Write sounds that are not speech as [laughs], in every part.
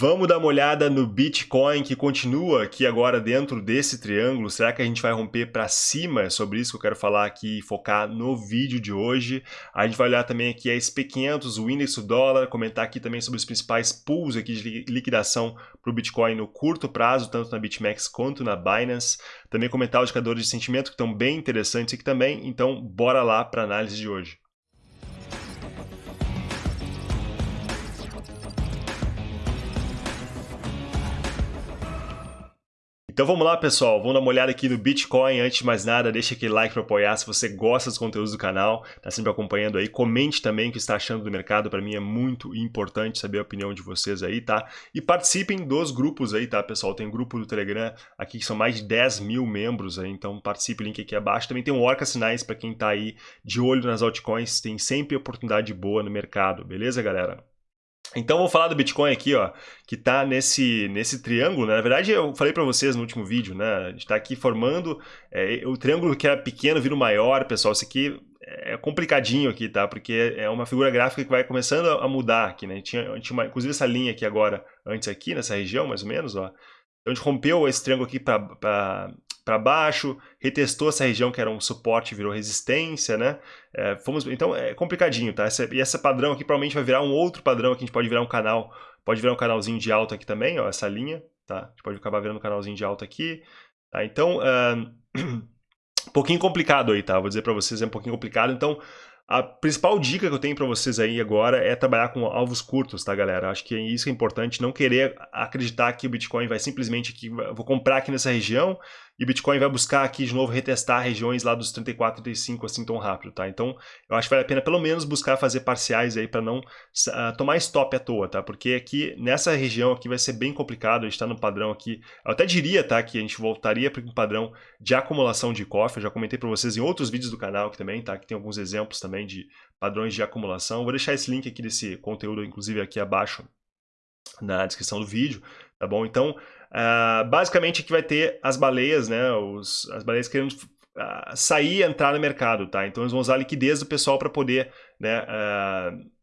Vamos dar uma olhada no Bitcoin que continua aqui agora dentro desse triângulo. Será que a gente vai romper para cima? É sobre isso que eu quero falar aqui e focar no vídeo de hoje. A gente vai olhar também aqui a SP500, o índice do dólar, comentar aqui também sobre os principais pools aqui de liquidação para o Bitcoin no curto prazo, tanto na BitMEX quanto na Binance. Também comentar os indicadores de sentimento que estão bem interessantes aqui também. Então, bora lá para a análise de hoje. Então vamos lá, pessoal. Vamos dar uma olhada aqui no Bitcoin. Antes de mais nada, deixa aquele like para apoiar se você gosta dos conteúdos do canal, tá sempre acompanhando aí. Comente também o que está achando do mercado. Para mim é muito importante saber a opinião de vocês aí, tá? E participem dos grupos aí, tá, pessoal? Tem grupo do Telegram aqui que são mais de 10 mil membros aí, então participe, link aqui abaixo. Também tem um Orca Sinais para quem está aí de olho nas altcoins. Tem sempre oportunidade boa no mercado, beleza, galera? Então vou falar do Bitcoin aqui, ó, que está nesse, nesse triângulo, né? Na verdade, eu falei para vocês no último vídeo, né? A gente está aqui formando é, o triângulo que era pequeno vira maior, pessoal. Isso aqui é complicadinho aqui, tá? Porque é uma figura gráfica que vai começando a mudar aqui, né? A gente tinha, tinha uma, inclusive essa linha aqui agora, antes aqui, nessa região, mais ou menos, ó. Então a gente rompeu esse triângulo aqui para para baixo, retestou essa região que era um suporte, virou resistência, né? É, fomos, então é complicadinho, tá? Essa, e esse padrão aqui provavelmente vai virar um outro padrão aqui, a gente pode virar um canal, pode virar um canalzinho de alta aqui também, ó, essa linha, tá? A gente pode acabar virando um canalzinho de alta aqui, tá? Então, uh, [clears throat] um pouquinho complicado aí, tá? Vou dizer para vocês, é um pouquinho complicado, então a principal dica que eu tenho para vocês aí agora é trabalhar com alvos curtos, tá, galera? Acho que isso é importante, não querer acreditar que o Bitcoin vai simplesmente aqui, vou comprar aqui nessa região e Bitcoin vai buscar aqui de novo retestar regiões lá dos 34, 35 assim tão rápido, tá? Então, eu acho que vale a pena pelo menos buscar fazer parciais aí para não uh, tomar stop à toa, tá? Porque aqui nessa região aqui vai ser bem complicado, a gente está no padrão aqui. Eu até diria, tá, que a gente voltaria para um padrão de acumulação de cofre. Eu já comentei para vocês em outros vídeos do canal aqui também, tá? Que tem alguns exemplos também de padrões de acumulação. Vou deixar esse link aqui desse conteúdo inclusive aqui abaixo na descrição do vídeo, tá bom? Então, uh, basicamente aqui vai ter as baleias, né? Os, as baleias querendo uh, sair e entrar no mercado, tá? Então eles vão usar a liquidez do pessoal para poder, né? Uh,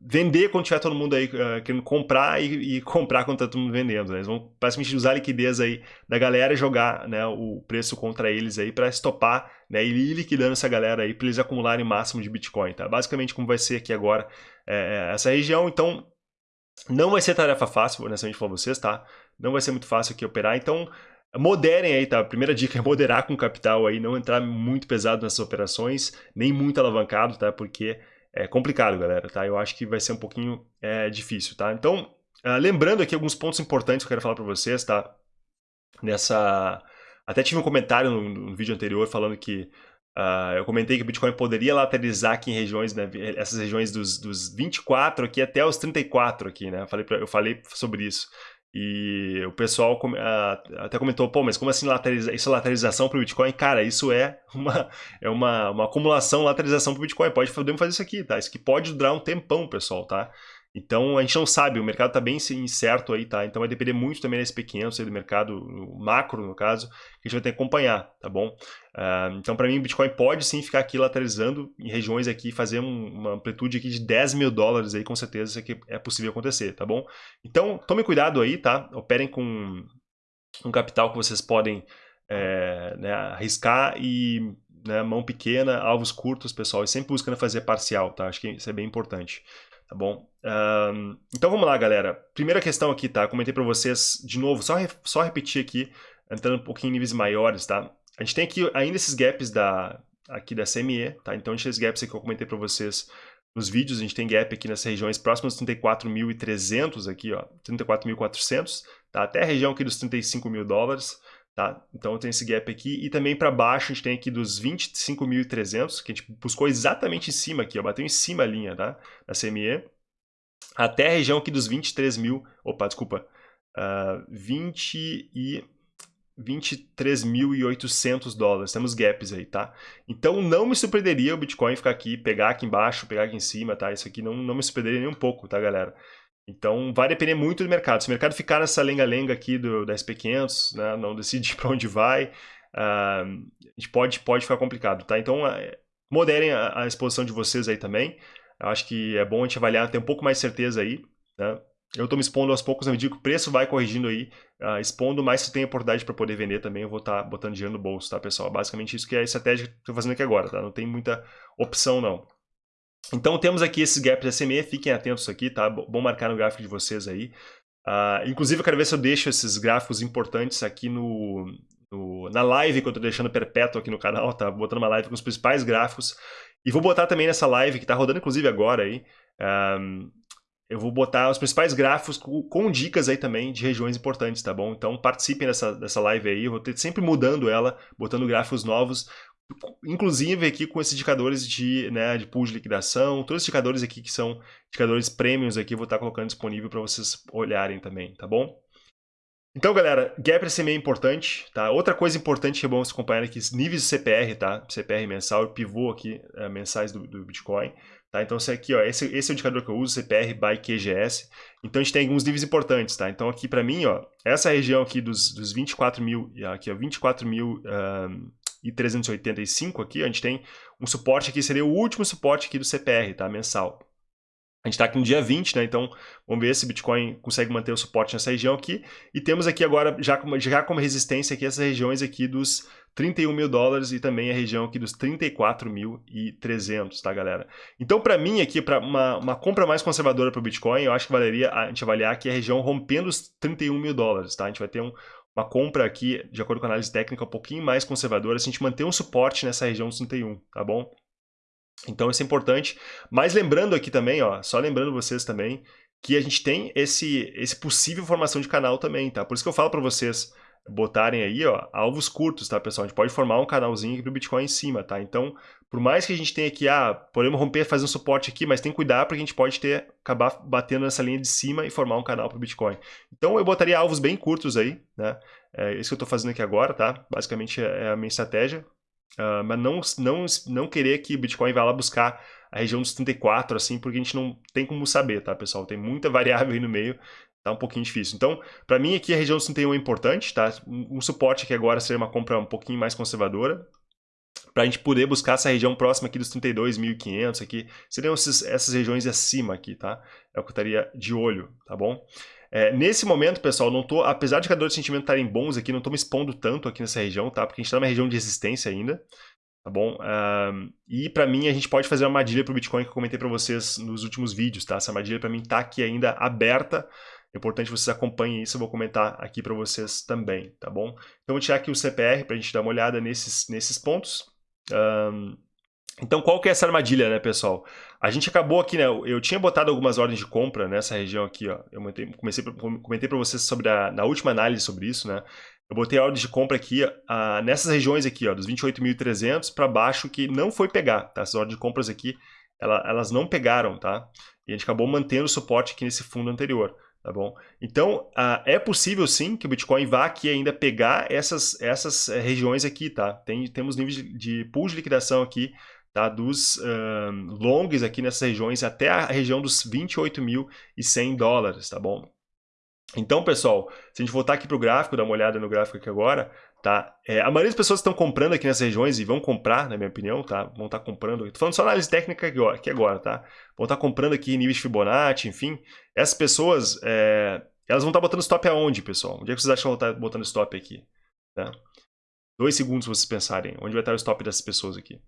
vender quando tiver todo mundo aí querendo comprar e, e, comprar quando tá todo mundo vendendo. Né? Eles vão basicamente usar a liquidez aí da galera e jogar né, o preço contra eles aí para estopar né, e ir liquidando essa galera aí para eles acumularem o máximo de Bitcoin. Tá? Basicamente como vai ser aqui agora é, essa região. Então não vai ser tarefa fácil, honestamente para vocês, tá? Não vai ser muito fácil aqui operar, então moderem aí, tá? A primeira dica é moderar com capital aí, não entrar muito pesado nessas operações, nem muito alavancado, tá? Porque é complicado, galera, tá? Eu acho que vai ser um pouquinho é, difícil, tá? Então, uh, lembrando aqui alguns pontos importantes que eu quero falar para vocês, tá? Nessa... Até tive um comentário no, no vídeo anterior falando que Uh, eu comentei que o Bitcoin poderia lateralizar aqui em regiões, né, essas regiões dos, dos 24 aqui até os 34 aqui, né? Eu falei, pra, eu falei sobre isso. E o pessoal até comentou, pô, mas como assim lateraliza, isso é lateralização para o Bitcoin? Cara, isso é uma, é uma, uma acumulação, lateralização para o Bitcoin. Pode, podemos fazer isso aqui, tá? Isso aqui pode durar um tempão, pessoal, tá? Então a gente não sabe, o mercado está bem incerto aí, tá? Então vai depender muito também desse SP500 aí do mercado macro, no caso, que a gente vai ter que acompanhar, tá bom? Uh, então para mim o Bitcoin pode sim ficar aqui lateralizando em regiões aqui, fazer um, uma amplitude aqui de 10 mil dólares aí, com certeza isso aqui é possível acontecer, tá bom? Então tome cuidado aí, tá? Operem com um capital que vocês podem é, né, arriscar e né, mão pequena, alvos curtos, pessoal, e sempre buscando fazer parcial, tá? Acho que isso é bem importante tá bom? Um, então vamos lá, galera. Primeira questão aqui, tá? Comentei para vocês de novo, só, re, só repetir aqui, entrando um pouquinho em níveis maiores, tá? A gente tem aqui ainda esses gaps da, aqui da CME, tá? Então a gente tem esses gaps aqui que eu comentei para vocês nos vídeos, a gente tem gap aqui nessas regiões próximas dos 34.300 aqui, ó, 34.400, tá? Até a região aqui dos 35 mil dólares, Tá? Então tem esse gap aqui e também para baixo a gente tem aqui dos 25.300, que a gente buscou exatamente em cima aqui, ó, bateu em cima a linha tá? da CME, até a região aqui dos 23 mil, opa, desculpa, uh, 20 e 23.800 dólares, temos gaps aí, tá? Então não me surpreenderia o Bitcoin ficar aqui, pegar aqui embaixo, pegar aqui em cima, tá? Isso aqui não, não me surpreenderia nem um pouco, tá, galera? Então, vai depender muito do mercado. Se o mercado ficar nessa lenga-lenga aqui do, da SP500, né, não decidir [laughs] para onde vai, uh, pode, pode ficar complicado, tá? Então, uh, moderem a, a, exposição de vocês aí também. Eu acho que é bom a gente avaliar, ter um pouco mais certeza aí, né? eu estou me expondo aos poucos, na medida que o preço vai corrigindo aí, uh, expondo, mais se tem oportunidade para poder vender também, eu vou estar tá botando dinheiro no bolso, tá, pessoal? Basicamente isso que é a estratégia que estou fazendo aqui agora, tá? Não tem muita opção, não. Então, temos aqui esses gaps SMA, fiquem atentos aqui, tá? Bom marcar no gráfico de vocês aí. Uh, inclusive, eu quero ver se eu deixo esses gráficos importantes aqui no, no na live que eu estou deixando perpétuo aqui no canal, tá? Botando uma live com os principais gráficos. E vou botar também nessa live, que está rodando inclusive agora aí, um, eu vou botar os principais gráficos com, com, dicas aí também de regiões importantes, tá bom? Então participem dessa, dessa live aí, eu vou ter sempre mudando ela, botando gráficos novos, inclusive aqui com esses indicadores de, né, de pool de liquidação, todos os indicadores aqui que são indicadores premiums aqui, eu vou estar colocando disponível para vocês olharem também, tá bom? Então, galera, gap SMA é importante, tá? Outra coisa importante que é bom você acompanhar aqui, níveis de CPR, tá? CPR mensal, pivô aqui, é, mensais do, do Bitcoin. Tá? Então, esse aqui, ó, esse, esse é o indicador que eu uso, CPR by QGS. Então, a gente tem alguns níveis importantes, tá? Então, aqui para mim, ó, essa região aqui dos, dos 24 mil, aqui, ó, 24 mil um, e 385 aqui, a gente tem um suporte aqui, seria o último suporte aqui do CPR, tá? Mensal. A gente está aqui no dia 20, né? Então, vamos ver se o Bitcoin consegue manter o suporte nessa região aqui. E temos aqui agora, já como, já como resistência aqui, essas regiões aqui dos 31 mil dólares e também a região aqui dos 34.300, tá, galera? Então, para mim aqui, para uma, uma, compra mais conservadora para o Bitcoin, eu acho que valeria a gente avaliar aqui a região rompendo os 31 mil dólares, tá? A gente vai ter um, uma compra aqui, de acordo com a análise técnica, um pouquinho mais conservadora, se a gente manter um suporte nessa região dos 31, tá bom? Então isso é importante. Mas lembrando aqui também, ó, só lembrando vocês também, que a gente tem esse, esse possível formação de canal também, tá? Por isso que eu falo para vocês botarem aí, ó, alvos curtos, tá, pessoal? A gente pode formar um canalzinho aqui pro Bitcoin em cima, tá? Então, por mais que a gente tenha aqui, ah, podemos romper, fazer um suporte aqui, mas tem que cuidar porque a gente pode ter, acabar batendo nessa linha de cima e formar um canal pro Bitcoin. Então, eu botaria alvos bem curtos aí, né? É isso que eu tô fazendo aqui agora, tá? Basicamente é a minha estratégia. Uh, mas não, não, não querer que o Bitcoin vá lá buscar a região dos 34, assim, porque a gente não tem como saber, tá, pessoal? Tem muita [laughs] variável aí no meio, tá um pouquinho difícil. Então, para mim aqui a região dos 31 é importante, tá? Um suporte aqui agora seria uma compra um pouquinho mais conservadora, para a gente poder buscar essa região próxima aqui dos 32.500 aqui, seriam esses, essas regiões acima aqui, tá? É o que eu estaria de olho, tá bom? É, nesse momento, pessoal, não tô, apesar de indicadores de sentimento estarem bons aqui, não estou me expondo tanto aqui nessa região, tá? Porque a gente está numa região de resistência ainda, tá bom? Um, e para mim, a gente pode fazer uma armadilha para o Bitcoin que eu comentei para vocês nos últimos vídeos, tá? Essa armadilha para mim está aqui ainda aberta, é importante vocês acompanhem isso, eu vou comentar aqui para vocês também, tá bom? Então, vou tirar aqui o CPR para a gente dar uma olhada nesses, nesses pontos. Um, então, qual que é essa armadilha, né, pessoal? A gente acabou aqui, né, eu tinha botado algumas ordens de compra nessa região aqui, ó. Eu comecei, comentei para vocês sobre a, na última análise sobre isso, né? Eu botei ordens de compra aqui, uh, nessas regiões aqui, ó, dos 28.300 para baixo, que não foi pegar, tá? Essas ordens de compras aqui, ela, elas não pegaram, tá? E a gente acabou mantendo o suporte aqui nesse fundo anterior, tá bom? Então, uh, é possível sim que o Bitcoin vá aqui ainda pegar essas, essas eh, regiões aqui, tá? Tem, temos níveis de, de pool de liquidação aqui tá? dos uh, longs aqui nessas regiões até a região dos 28.100 dólares, tá bom? Então, pessoal, se a gente voltar aqui para o gráfico, dar uma olhada no gráfico aqui agora, tá? É, a maioria das pessoas estão comprando aqui nessas regiões e vão comprar, na minha opinião, tá? Vão estar tá comprando. Estou falando só análise técnica aqui, agora, tá? Vão estar tá comprando aqui níveis Fibonacci, enfim. Essas pessoas, é, elas vão estar tá botando stop aonde, pessoal? Onde é que vocês acham que vão estar botando stop aqui? Tá? Dois segundos vocês pensarem. Onde vai estar o stop dessas pessoas aqui?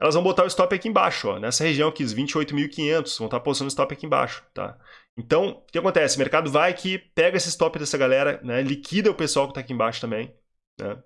elas vão botar o stop aqui embaixo, ó, nessa região aqui, os 28.500, vão estar postando o stop aqui embaixo, tá? Então, o que acontece? O mercado vai aqui, pega esse stop dessa galera, né, liquida o pessoal que está aqui embaixo também, né?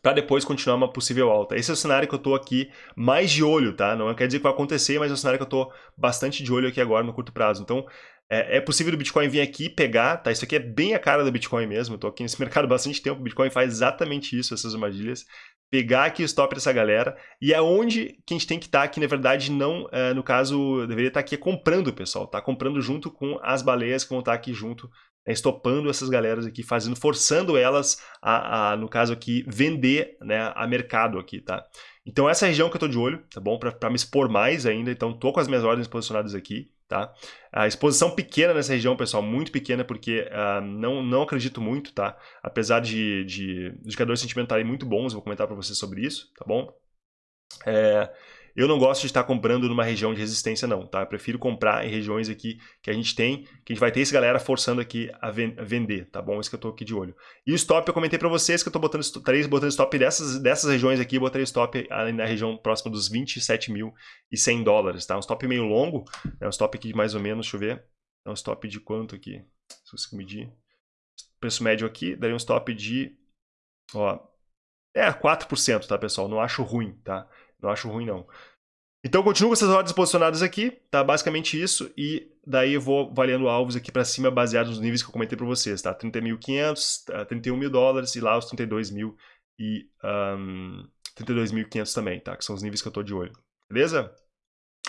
Para depois continuar uma possível alta. Esse é o cenário que eu estou aqui mais de olho, tá? Não quer dizer que vai acontecer, mas é o cenário que eu estou bastante de olho aqui agora no curto prazo. Então, é, é, possível o Bitcoin vir aqui pegar, tá? Isso aqui é bem a cara do Bitcoin mesmo. Tô aqui nesse [laughs] mercado há bastante tempo. O Bitcoin faz exatamente isso, essas armadilhas pegar aqui o stop dessa galera e é onde que a gente tem que estar tá aqui, na verdade, não, é, no caso, deveria estar tá aqui comprando, pessoal, tá? Comprando junto com as baleias que vão estar tá aqui junto, né, estopando essas galeras aqui, fazendo, forçando elas a, a, no caso aqui, vender, né, a mercado aqui, tá? Então essa é região que eu tô de olho, tá bom? Para me expor mais ainda, então tô com as minhas ordens posicionadas aqui, Tá? A exposição pequena nessa região, pessoal, muito pequena, porque uh, não, não acredito muito, tá? Apesar de, de indicadores sentimentais muito bons, vou comentar para vocês sobre isso, tá bom? É, eu não gosto de estar comprando numa região de resistência não, tá? Eu prefiro comprar em regiões aqui que a gente tem, que a gente vai ter essa galera forçando aqui a, vender, tá bom? Isso que eu tô aqui de olho. E o stop, eu comentei para vocês que eu tô botando, estarei botando stop dessas, dessas regiões aqui, eu stop na região próxima dos 27.100 dólares, tá? Um stop meio longo, né? um stop aqui de mais ou menos, deixa eu ver, é um stop de quanto aqui? Se você medir. Preço médio aqui, daria um stop de, ó, é 4%, tá, pessoal? Não acho ruim, tá? Não acho ruim, não. Então, continuo com essas ordens posicionadas aqui, tá? Basicamente isso, e daí eu vou variando alvos aqui para cima baseado nos níveis que eu comentei para vocês, tá? 30.500, 31 mil dólares e lá os 32 mil e um, 32.500 também, tá? Que são os níveis que eu tô de olho, beleza?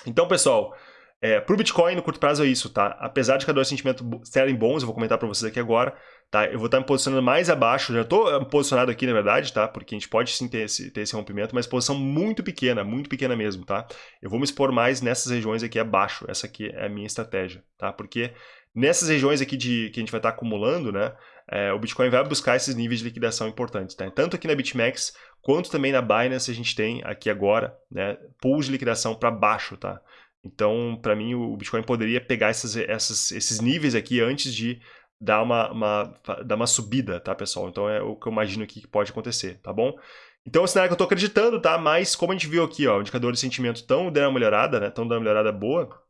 Então, pessoal, é, para o Bitcoin, no curto prazo é isso, tá? Apesar de cada dois sentimentos serem bons, eu vou comentar para vocês aqui agora, tá? Eu vou estar me posicionando mais abaixo, já estou eh, posicionado aqui, na verdade, tá? Porque a gente pode sim ter esse, ter esse rompimento, mas posição muito pequena, muito pequena mesmo, tá? Eu vou me expor mais nessas regiões aqui abaixo, essa aqui é a minha estratégia, tá? Porque nessas regiões aqui de, que a gente vai estar acumulando, né? É, o Bitcoin vai buscar esses níveis de liquidação importantes, tá? Tanto aqui na BitMEX, quanto também na Binance a gente tem aqui agora, né? Pools de liquidação para baixo, tá? Então, para mim, o Bitcoin poderia pegar essas, essas, esses níveis aqui antes de dar uma, uma, dar uma subida, tá, pessoal? Então, é o que eu imagino aqui que pode acontecer, tá bom? Então, é um cenário que eu estou acreditando, tá? Mas, como a gente viu aqui, ó, indicadores de sentimento estão dando uma melhorada, né? Estão dando uma melhorada boa.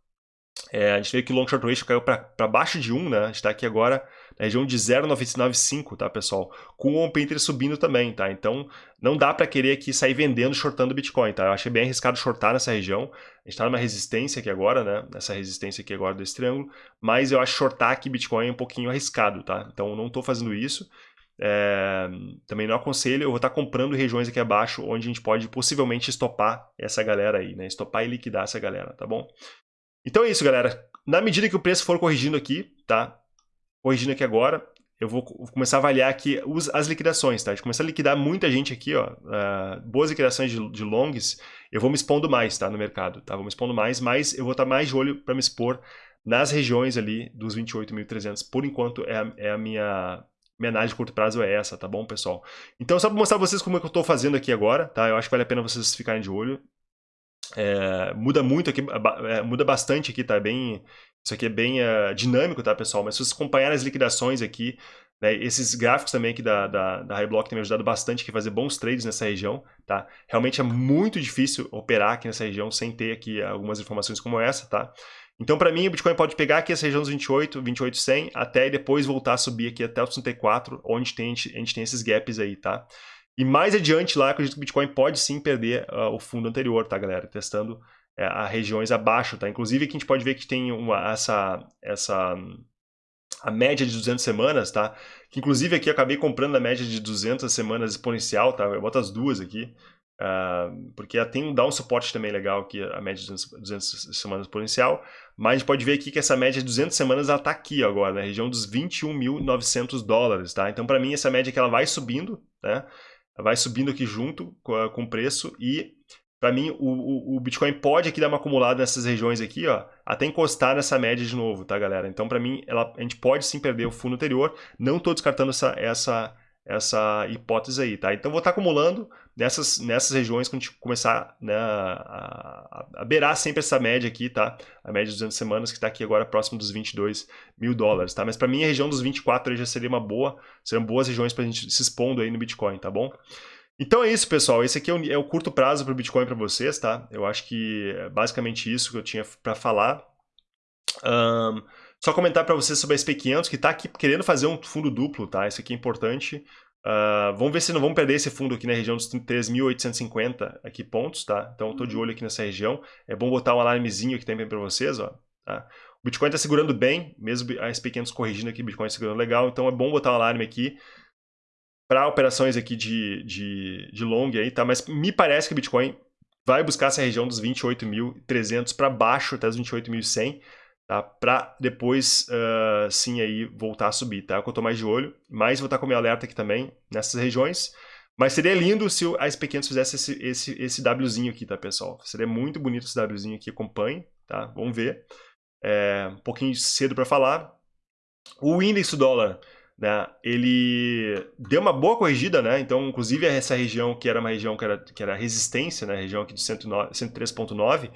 É, a gente vê que o long short ratio caiu para baixo de 1, né? A gente está aqui agora na região de 0,995, tá, pessoal? Com o on painter subindo também, tá? Então, não dá para querer aqui sair vendendo, shortando Bitcoin, tá? Eu achei bem arriscado shortar nessa região. A gente está numa resistência aqui agora, né? Nessa resistência aqui agora desse triângulo. Mas eu acho shortar aqui Bitcoin um pouquinho arriscado, tá? Então, não estou fazendo isso. É, também não aconselho, eu vou estar comprando regiões aqui abaixo onde a gente pode possivelmente estopar essa galera aí, né? Estopar e liquidar essa galera, tá bom? Então é isso, galera. Na medida que o preço for corrigindo aqui, tá? Corrigindo aqui agora, eu vou começar a avaliar aqui as liquidações, tá? A gente começar a liquidar muita gente aqui, ó. Uh, boas liquidações de, de longs, eu vou me expondo mais, tá? No mercado, tá? Vou me expondo mais, mas eu vou estar mais de olho para me expor nas regiões ali dos 28.300. Por enquanto, é a, é a minha, minha análise de curto prazo é essa, tá bom, pessoal? Então, só para mostrar pra vocês como é que eu estou fazendo aqui agora, tá? Eu acho que vale a pena vocês ficarem de olho. É, muda muito aqui, é, muda bastante aqui, tá? Bem, isso aqui é bem uh, dinâmico, tá, pessoal? Mas se vocês acompanharem as liquidações aqui, né, esses gráficos também aqui da, da, da Highblock têm me ajudado bastante a fazer bons trades nessa região, tá? Realmente é muito difícil operar aqui nessa região sem ter aqui algumas informações como essa, tá? Então, para mim, o Bitcoin pode pegar aqui essa região dos 28, 28,100 até e depois voltar a subir aqui até os 34, onde tem, a gente tem esses gaps aí, tá? E mais adiante lá, acredito que o Bitcoin pode sim perder uh, o fundo anterior, tá, galera? Testando uh, a regiões abaixo, tá? Inclusive aqui a gente pode ver que tem uma, essa, essa a média de 200 semanas, tá? Que inclusive aqui eu acabei comprando a média de 200 semanas exponencial, tá? Eu boto as duas aqui, uh, porque tem, dá um suporte também legal aqui, a média de 200, 200 semanas exponencial, mas a gente pode ver aqui que essa média de 200 semanas, ela tá aqui agora, na região dos 21.900 dólares, tá? Então, para mim, essa média que ela vai subindo, né? Vai subindo aqui junto com o preço e para mim o, o, o, Bitcoin pode aqui dar uma acumulada nessas regiões aqui, ó, até encostar nessa média de novo, tá, galera? Então para mim ela, a gente pode sim perder o fundo anterior, não estou descartando essa, essa essa hipótese aí, tá? Então vou estar acumulando nessas, nessas regiões quando a gente começar né, a, a, beirar sempre essa média aqui, tá? A média de 200 semanas que está aqui agora próximo dos 22 mil dólares, tá? Mas para mim a região dos 24 já seria uma boa, seriam boas regiões para a gente se expondo aí no Bitcoin, tá bom? Então é isso, pessoal. Esse aqui é o, é o curto prazo para o Bitcoin para vocês, tá? Eu acho que é basicamente isso que eu tinha para falar. Um, só comentar para vocês sobre a SP500, que está aqui querendo fazer um fundo duplo, tá? Isso aqui é importante. Uh, vamos ver se não vamos perder esse fundo aqui na região dos 3.850 aqui pontos, tá? Então estou de uhum. olho aqui nessa região. É bom botar um alarmezinho aqui também para vocês, ó. Tá? O Bitcoin está segurando bem, mesmo a SP500 corrigindo aqui, o Bitcoin segurando legal. Então é bom botar um alarme aqui para operações aqui de, de, de long aí, tá? Mas me parece que o Bitcoin vai buscar essa região dos 28.300 para baixo até os 28.100 tá? Para depois, uh, sim, aí voltar a subir, tá? O que eu tô mais de olho, mas vou estar com o meu alerta aqui também, nessas regiões. Mas seria lindo se a SP500 fizesse esse, esse, esse Wzinho aqui, tá, pessoal? Seria muito bonito esse Wzinho aqui, acompanhe, tá? Vamos ver. É um pouquinho cedo para falar. O índice do dólar, né, ele deu uma boa corrigida, né? Então, inclusive essa região que era uma região que era, que era resistência, né? Região aqui de 103.9,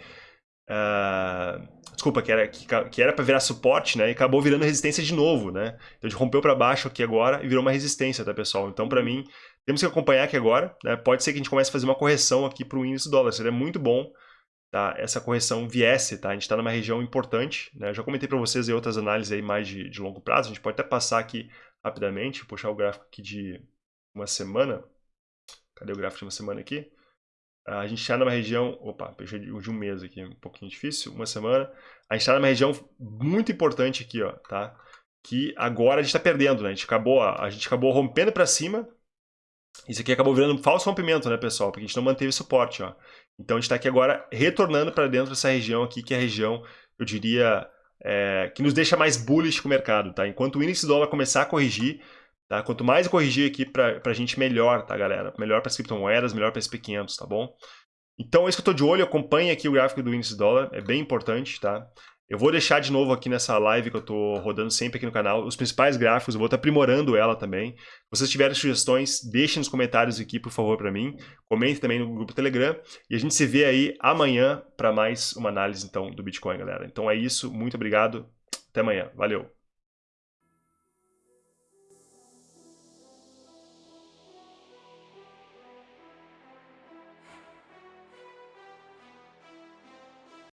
uh, desculpa, que era que, que era para virar suporte, né? E acabou virando resistência de novo, né? Então a gente rompeu para baixo aqui agora e virou uma resistência, tá, pessoal? Então, para mim, temos que acompanhar aqui agora, né? Pode ser que a gente comece a fazer uma correção aqui para o índice dólar, seria muito bom tá? essa correção viesse, tá? A gente está numa região importante, né? Eu já comentei para vocês em outras análises aí mais de, de longo prazo, a gente pode até passar aqui rapidamente, puxar o gráfico aqui de uma semana. Cadê o gráfico de uma semana aqui? A gente está numa região, opa, puxei de um mês aqui, um pouquinho difícil, uma semana. A gente está numa região muito importante aqui, ó, tá? Que agora a gente está perdendo, né? A gente acabou, a gente acabou rompendo para cima. Isso aqui acabou virando um falso rompimento, né, pessoal? Porque a gente não manteve suporte, ó. Então a gente está aqui agora retornando para dentro dessa região aqui, que é a região, eu diria, é, que nos deixa mais bullish com o mercado, tá? Enquanto o índice dólar começar a corrigir, tá? Quanto mais corrigir aqui para a gente, melhor, tá, galera? Melhor para as criptomoedas, melhor para SP500, tá bom? Então é isso que eu estou de olho, acompanhe aqui o gráfico do índice dólar, é bem importante, tá? Eu vou deixar de novo aqui nessa live que eu estou rodando sempre aqui no canal, os principais gráficos, eu vou estar aprimorando ela também. Se vocês tiverem sugestões, deixem nos comentários aqui, por favor, para mim. Comente também no grupo Telegram. E a gente se vê aí amanhã para mais uma análise, então, do Bitcoin, galera. Então é isso, muito obrigado, até amanhã, valeu!